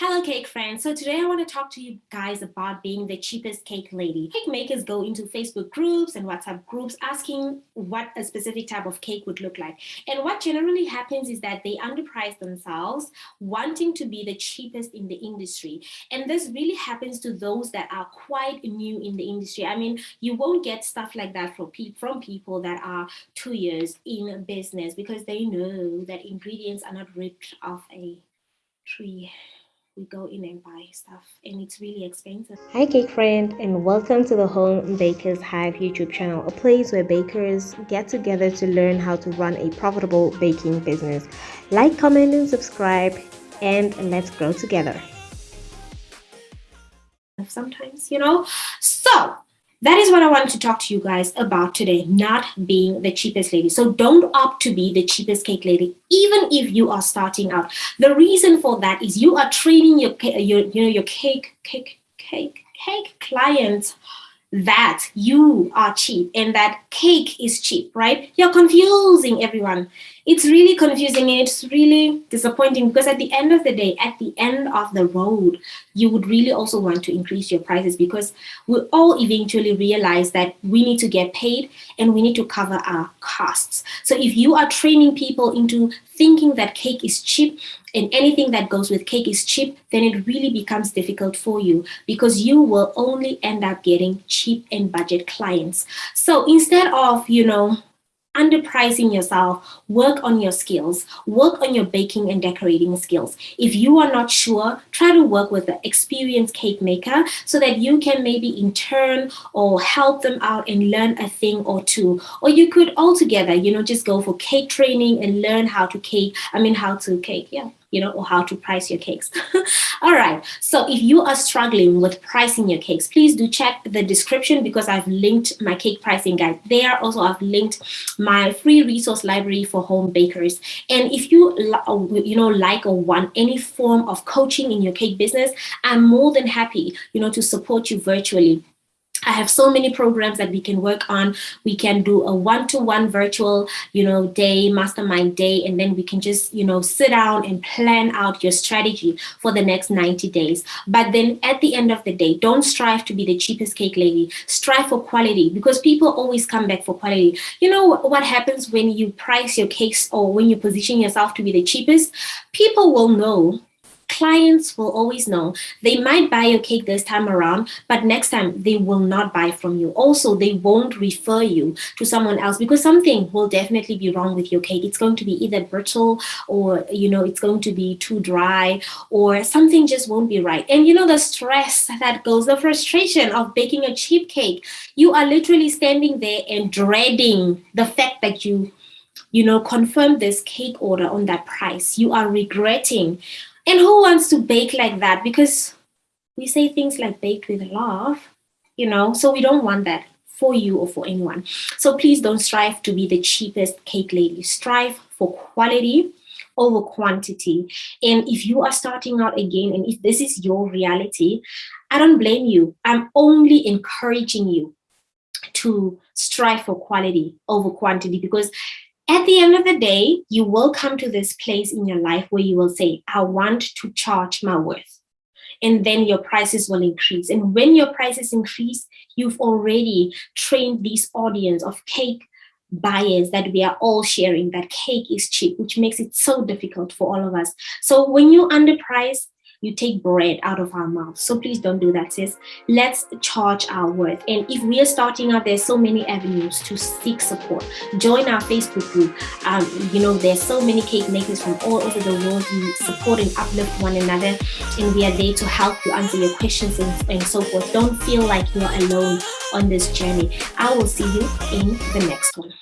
Hello cake friends. So today I want to talk to you guys about being the cheapest cake lady. Cake makers go into Facebook groups and WhatsApp groups asking what a specific type of cake would look like. And what generally happens is that they underprice themselves wanting to be the cheapest in the industry. And this really happens to those that are quite new in the industry. I mean, you won't get stuff like that from, pe from people that are two years in business because they know that ingredients are not ripped off a tree we go in and buy stuff and it's really expensive. Hi cake friend and welcome to the Home Bakers Hive YouTube channel, a place where bakers get together to learn how to run a profitable baking business. Like, comment and subscribe and let's grow together. Sometimes, you know. So that is what I wanted to talk to you guys about today, not being the cheapest lady. So don't opt to be the cheapest cake lady, even if you are starting out. The reason for that is you are training your, your you know, your cake, cake, cake, cake clients that you are cheap and that cake is cheap, right? You're confusing everyone. It's really confusing. It's really disappointing because at the end of the day, at the end of the road, you would really also want to increase your prices because we all eventually realize that we need to get paid and we need to cover our costs. So if you are training people into thinking that cake is cheap and anything that goes with cake is cheap, then it really becomes difficult for you because you will only end up getting cheap and budget clients. So instead of, you know, underpricing yourself, work on your skills, work on your baking and decorating skills. If you are not sure, try to work with an experienced cake maker so that you can maybe intern or help them out and learn a thing or two. Or you could altogether, you know, just go for cake training and learn how to cake, I mean, how to cake, yeah you know, or how to price your cakes. All right, so if you are struggling with pricing your cakes, please do check the description because I've linked my cake pricing guide there. Also, I've linked my free resource library for home bakers. And if you, you know, like or want any form of coaching in your cake business, I'm more than happy, you know, to support you virtually. I have so many programs that we can work on. We can do a one-to-one -one virtual, you know, day, mastermind day, and then we can just, you know, sit down and plan out your strategy for the next 90 days. But then at the end of the day, don't strive to be the cheapest cake lady. Strive for quality because people always come back for quality. You know what happens when you price your cakes or when you position yourself to be the cheapest? People will know clients will always know they might buy your cake this time around, but next time they will not buy from you. Also, they won't refer you to someone else because something will definitely be wrong with your cake. It's going to be either brittle or, you know, it's going to be too dry or something just won't be right. And you know, the stress that goes, the frustration of baking a cheap cake, you are literally standing there and dreading the fact that you you know, confirm this cake order on that price. You are regretting and who wants to bake like that? Because we say things like baked with love, you know, so we don't want that for you or for anyone. So please don't strive to be the cheapest cake lady. Strive for quality over quantity. And if you are starting out again, and if this is your reality, I don't blame you. I'm only encouraging you to strive for quality over quantity because at the end of the day, you will come to this place in your life where you will say, I want to charge my worth. And then your prices will increase. And when your prices increase, you've already trained this audience of cake buyers that we are all sharing that cake is cheap, which makes it so difficult for all of us. So when you underprice, you take bread out of our mouth. So please don't do that, sis. Let's charge our worth. And if we are starting out, there's so many avenues to seek support. Join our Facebook group. Um, you know, there's so many cake makers from all over the world who support and uplift one another. And we are there to help you answer your questions and, and so forth. Don't feel like you're alone on this journey. I will see you in the next one.